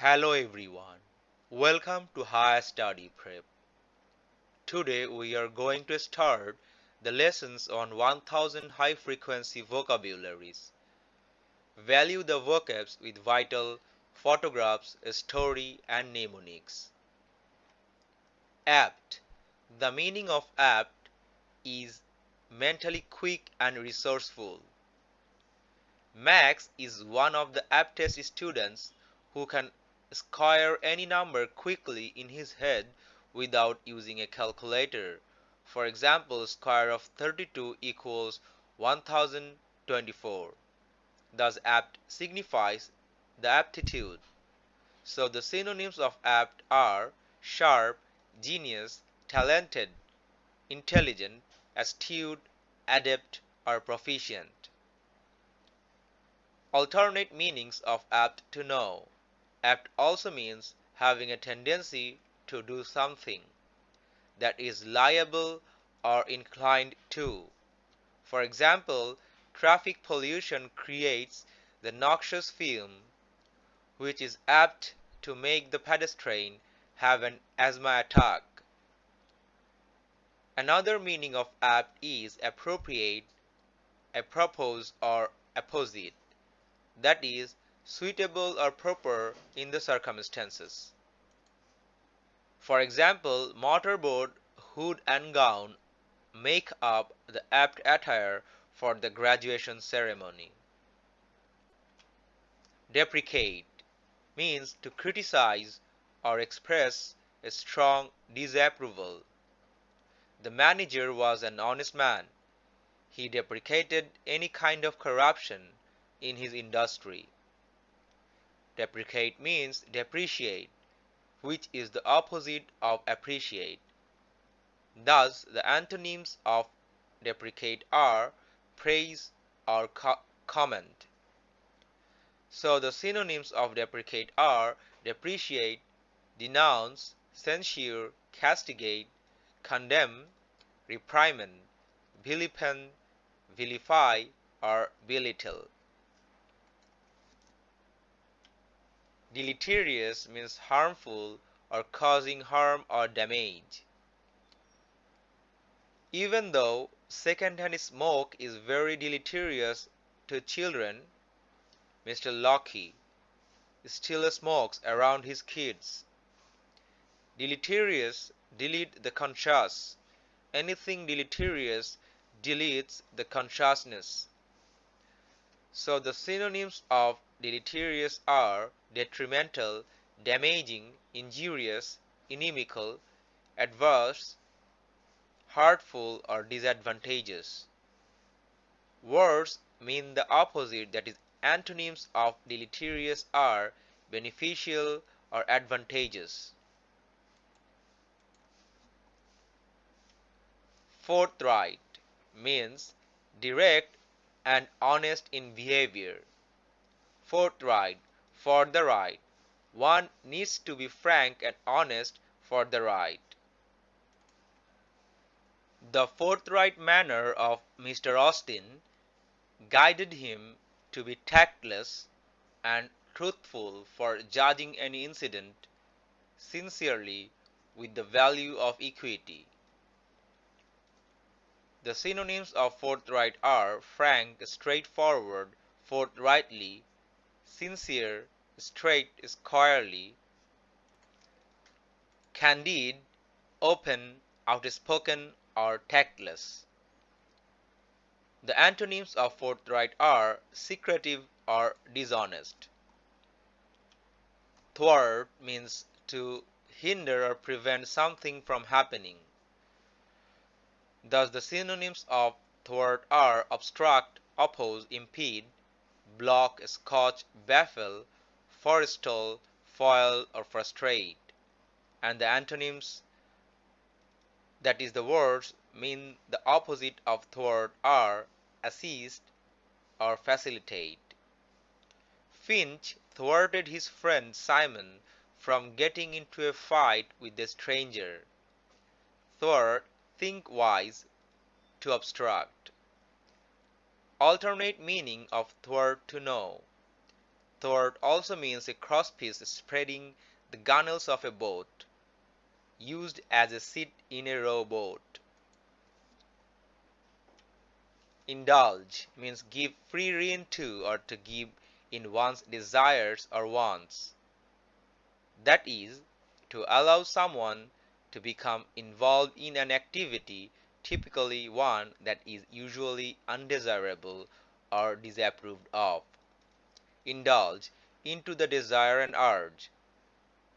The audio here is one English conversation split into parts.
Hello everyone, welcome to Higher Study Prep. Today we are going to start the lessons on 1000 high frequency vocabularies. Value the vocabs with vital photographs, story and mnemonics. Apt. The meaning of apt is mentally quick and resourceful. Max is one of the aptest students who can square any number quickly in his head without using a calculator. For example, square of 32 equals 1024. Thus apt signifies the aptitude. So the synonyms of apt are sharp, genius, talented, intelligent, astute, adept, or proficient. Alternate meanings of apt to know. Apt also means having a tendency to do something that is liable or inclined to. For example, traffic pollution creates the noxious film which is apt to make the pedestrian have an asthma attack. Another meaning of apt is appropriate, apropos or apposite. That is, suitable or proper in the circumstances. For example, mortarboard, hood and gown make up the apt attire for the graduation ceremony. Deprecate means to criticize or express a strong disapproval. The manager was an honest man. He deprecated any kind of corruption in his industry. Deprecate means depreciate, which is the opposite of appreciate. Thus, the antonyms of deprecate are praise or co comment. So, the synonyms of deprecate are depreciate, denounce, censure, castigate, condemn, reprimand, vilipend, vilify, or belittle. Deleterious means harmful or causing harm or damage. Even though secondhand smoke is very deleterious to children, Mr. Locke still smokes around his kids. Deleterious delete the conscious. Anything deleterious deletes the consciousness. So the synonyms of deleterious are detrimental, damaging, injurious, inimical, adverse, hurtful or disadvantageous. Words mean the opposite that is antonyms of deleterious are beneficial or advantageous. Forthright means direct and honest in behavior. Forthright for the right. One needs to be frank and honest for the right. The forthright manner of Mr. Austin guided him to be tactless and truthful for judging any incident sincerely with the value of equity. The synonyms of forthright are frank, straightforward, forthrightly, sincere, straight, squarely, candid, open, outspoken, or tactless. The antonyms of forthright are secretive or dishonest. Thwart means to hinder or prevent something from happening. Thus the synonyms of thwart are obstruct, oppose, impede, block, scotch, baffle, forestall, foil, or frustrate. And the antonyms, that is the words, mean the opposite of thwart are assist or facilitate. Finch thwarted his friend Simon from getting into a fight with a stranger. Thwart, think wise, to obstruct. Alternate meaning of thwart to know. Thwart also means a crosspiece spreading the gunwales of a boat, used as a seat in a rowboat. Indulge means give free rein to or to give in one's desires or wants. That is, to allow someone to become involved in an activity, typically one that is usually undesirable or disapproved of. Indulge into the desire and urge.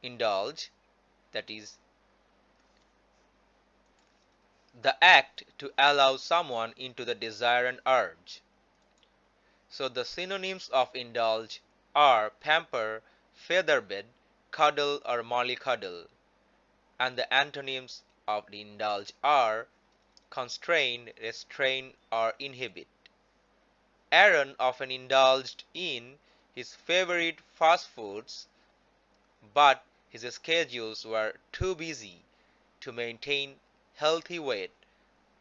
Indulge, that is, the act to allow someone into the desire and urge. So the synonyms of indulge are pamper, featherbed, cuddle or mollycoddle. And the antonyms of indulge are constrain, restrain or inhibit. Aaron often indulged in his favorite fast foods, but his schedules were too busy to maintain healthy weight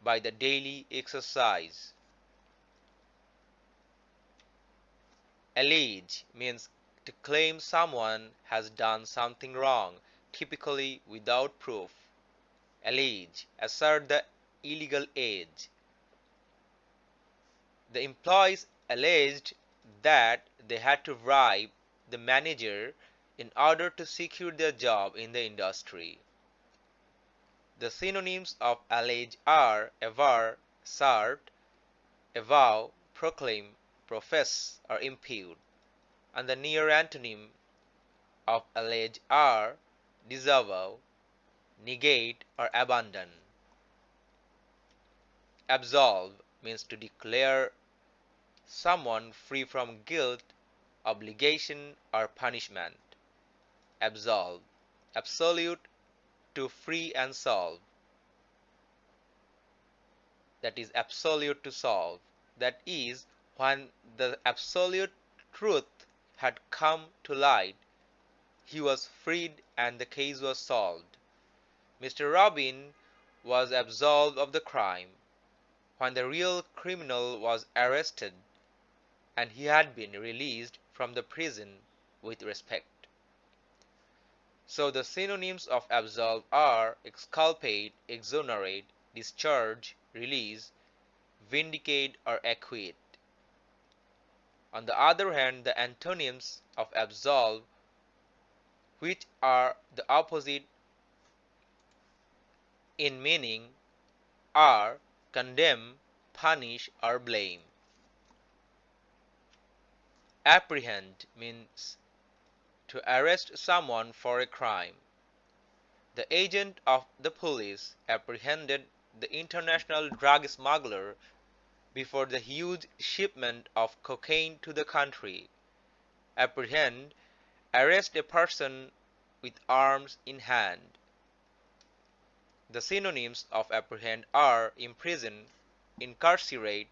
by the daily exercise. Allege means to claim someone has done something wrong, typically without proof. Allege, assert the illegal age. The employees alleged that they had to bribe the manager in order to secure their job in the industry. The synonyms of allege are aver, assert, avow, proclaim, profess, or impute, and the near antonym of allege are disavow, negate, or abandon. Absolve means to declare someone free from guilt, obligation, or punishment. Absolve, absolute to free and solve. That is absolute to solve. That is when the absolute truth had come to light, he was freed and the case was solved. Mr. Robin was absolved of the crime when the real criminal was arrested and he had been released from the prison with respect. So the synonyms of absolve are exculpate, exonerate, discharge, release, vindicate or acquit. On the other hand, the antonyms of absolve, which are the opposite in meaning, are condemn, punish or blame. Apprehend means to arrest someone for a crime. The agent of the police apprehended the international drug smuggler before the huge shipment of cocaine to the country. Apprehend, arrest a person with arms in hand. The synonyms of apprehend are imprison, incarcerate,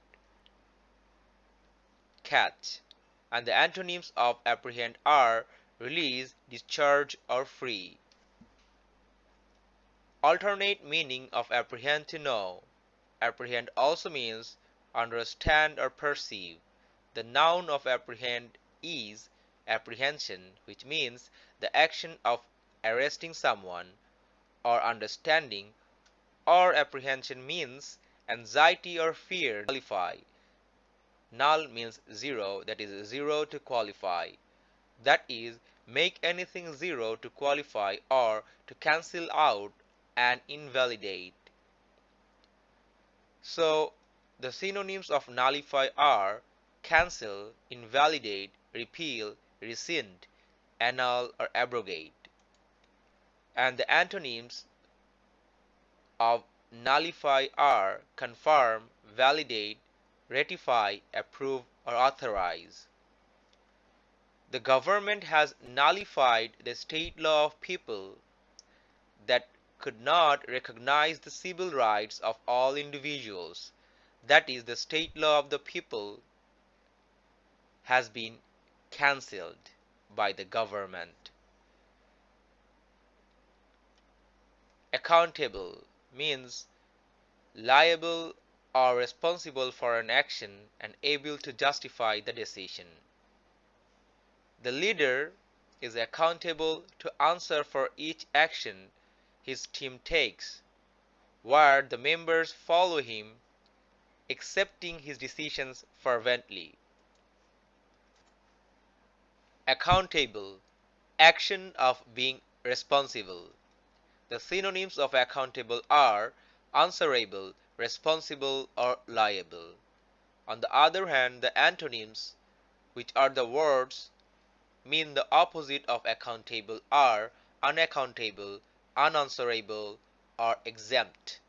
catch, and the antonyms of apprehend are release, discharge, or free. Alternate meaning of apprehend to know. Apprehend also means understand or perceive. The noun of apprehend is apprehension, which means the action of arresting someone or understanding, or apprehension means anxiety or fear qualify. Null means zero, that is zero to qualify. That is make anything zero to qualify or to cancel out and invalidate. So the synonyms of nullify are cancel, invalidate, repeal, rescind, annul or abrogate. And the antonyms of nullify are confirm, validate, ratify, approve or authorize. The government has nullified the state law of people that could not recognize the civil rights of all individuals. That is, the state law of the people has been cancelled by the government. Accountable means liable or responsible for an action and able to justify the decision. The leader is accountable to answer for each action his team takes, where the members follow him, accepting his decisions fervently. Accountable action of being responsible. The synonyms of accountable are answerable, responsible, or liable. On the other hand, the antonyms, which are the words, mean the opposite of accountable are unaccountable, unanswerable, or exempt.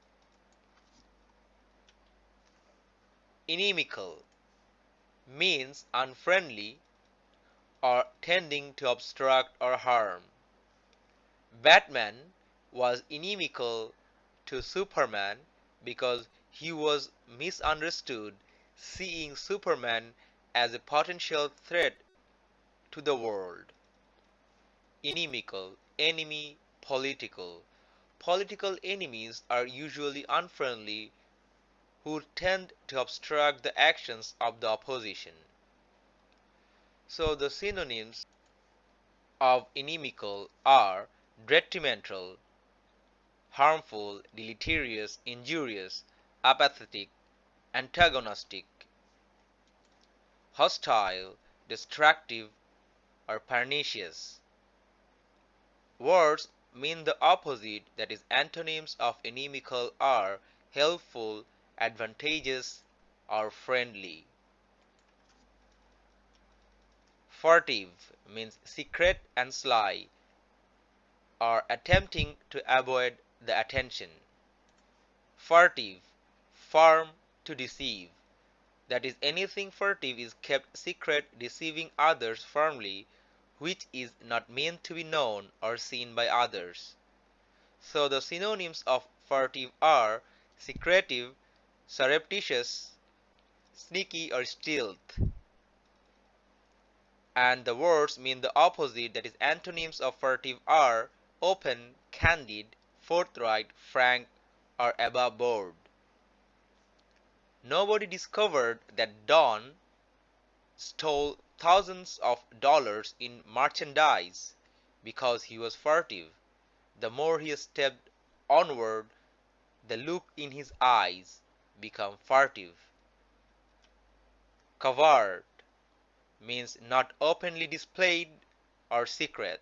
Inimical means unfriendly or tending to obstruct or harm. Batman was inimical to Superman because he was misunderstood, seeing Superman as a potential threat to the world. Inimical, enemy, political. Political enemies are usually unfriendly who tend to obstruct the actions of the opposition. So the synonyms of inimical are detrimental, harmful, deleterious, injurious, apathetic, antagonistic, hostile, destructive, or pernicious. Words mean the opposite that is antonyms of inimical are helpful, advantageous, or friendly. Furtive means secret and sly, or attempting to avoid the attention. Furtive, firm to deceive. That is, anything furtive is kept secret, deceiving others firmly, which is not meant to be known or seen by others. So the synonyms of furtive are secretive, surreptitious, sneaky or stealth and the words mean the opposite that is antonyms of furtive are open, candid, forthright, frank, or above board. Nobody discovered that Don stole thousands of dollars in merchandise because he was furtive. The more he stepped onward, the look in his eyes became furtive. Covert means not openly displayed or secret.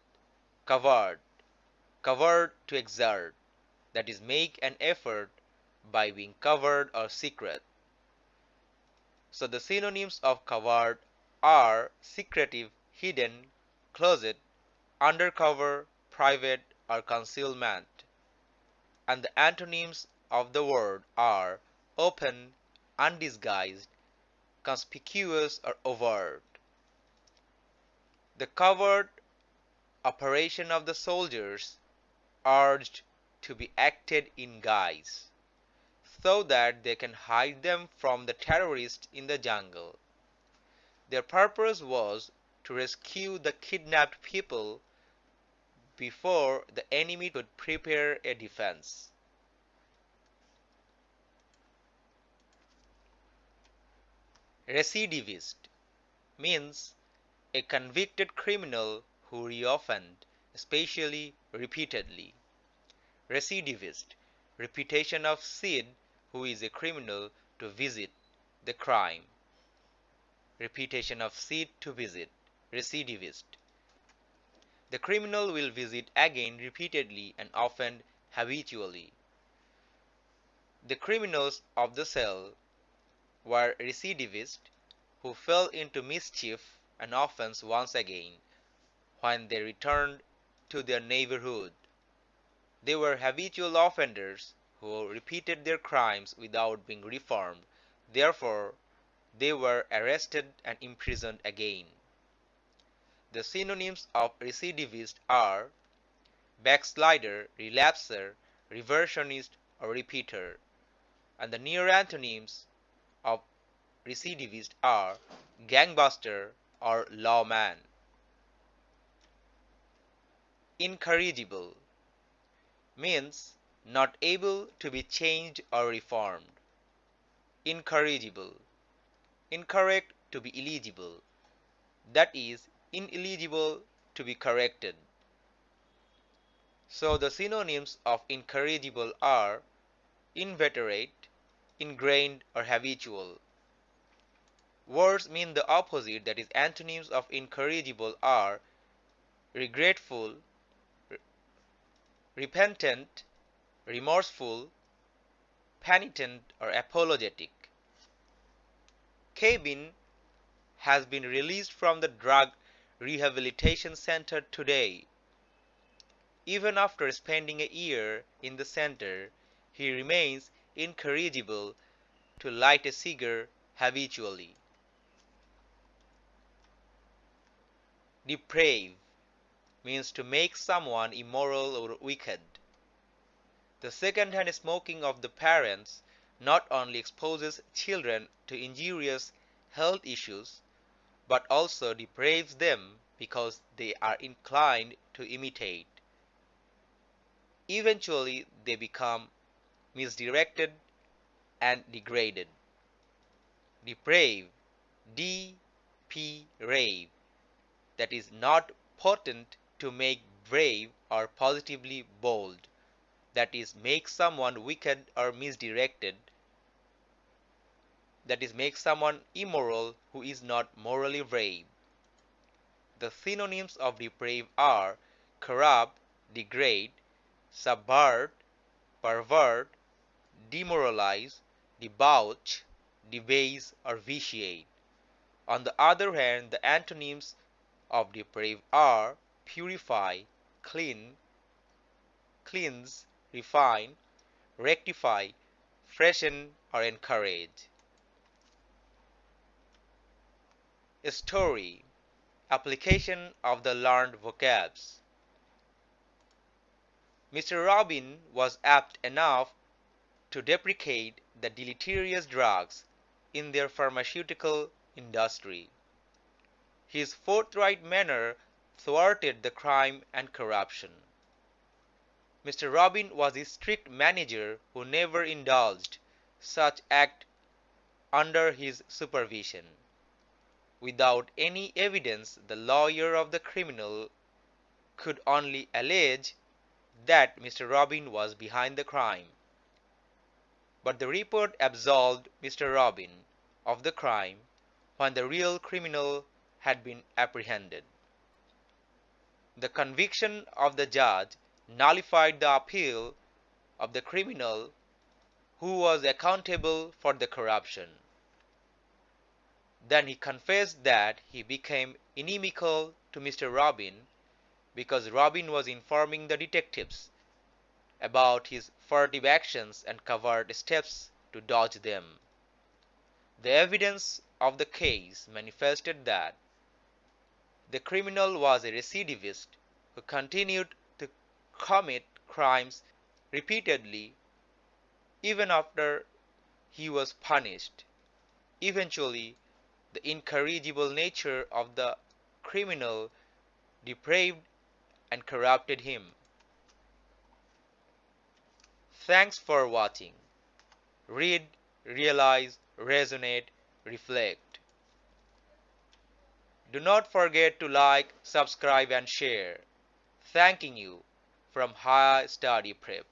Covert, covered to exert, that is make an effort by being covered or secret. So the synonyms of covert are secretive, hidden, closet, undercover, private, or concealment. And the antonyms of the word are open, undisguised, conspicuous, or overt. The covert operation of the soldiers urged to be acted in guise, so that they can hide them from the terrorists in the jungle. Their purpose was to rescue the kidnapped people before the enemy could prepare a defense. Recidivist means a convicted criminal who reoffend, especially repeatedly. Recidivist, repetition of Sid, who is a criminal, to visit the crime. Repetition of Sid to visit, recidivist. The criminal will visit again repeatedly and often habitually. The criminals of the cell were recidivists who fell into mischief and offense once again when they returned to their neighborhood. They were habitual offenders who repeated their crimes without being reformed. Therefore, they were arrested and imprisoned again. The synonyms of recidivist are backslider, relapser, reversionist, or repeater. And the near antonyms of recidivist are gangbuster, or lawman. Incorrigible means not able to be changed or reformed. Incorrigible. Incorrect to be illegible. That is, ineligible to be corrected. So the synonyms of incorrigible are inveterate, ingrained or habitual. Words mean the opposite that is antonyms of incorrigible are regretful, repentant, remorseful, penitent or apologetic. Kevin has been released from the drug rehabilitation center today. Even after spending a year in the center, he remains incorrigible to light a cigar habitually. Deprave means to make someone immoral or wicked. The second-hand smoking of the parents not only exposes children to injurious health issues but also depraves them because they are inclined to imitate. Eventually, they become misdirected and degraded. Deprave, D-P rave, that is not potent to make brave or positively bold that is make someone wicked or misdirected that is make someone immoral who is not morally brave. The synonyms of depraved are corrupt degrade subvert pervert demoralize debauch debase or vitiate. On the other hand the antonyms of depraved are purify clean cleanse refine, rectify, freshen, or encourage. Story application of the learned vocabs. Mr. Robin was apt enough to deprecate the deleterious drugs in their pharmaceutical industry. His forthright manner thwarted the crime and corruption. Mr. Robin was a strict manager who never indulged such act under his supervision. Without any evidence the lawyer of the criminal could only allege that Mr. Robin was behind the crime. But the report absolved Mr. Robin of the crime when the real criminal had been apprehended. The conviction of the judge nullified the appeal of the criminal who was accountable for the corruption. Then he confessed that he became inimical to Mr. Robin because Robin was informing the detectives about his furtive actions and covert steps to dodge them. The evidence of the case manifested that the criminal was a recidivist who continued to commit crimes repeatedly even after he was punished. Eventually, the incorrigible nature of the criminal depraved and corrupted him. Thanks for watching. Read, realize, resonate, reflect. Do not forget to like, subscribe and share. Thanking you from Higher Study Prep.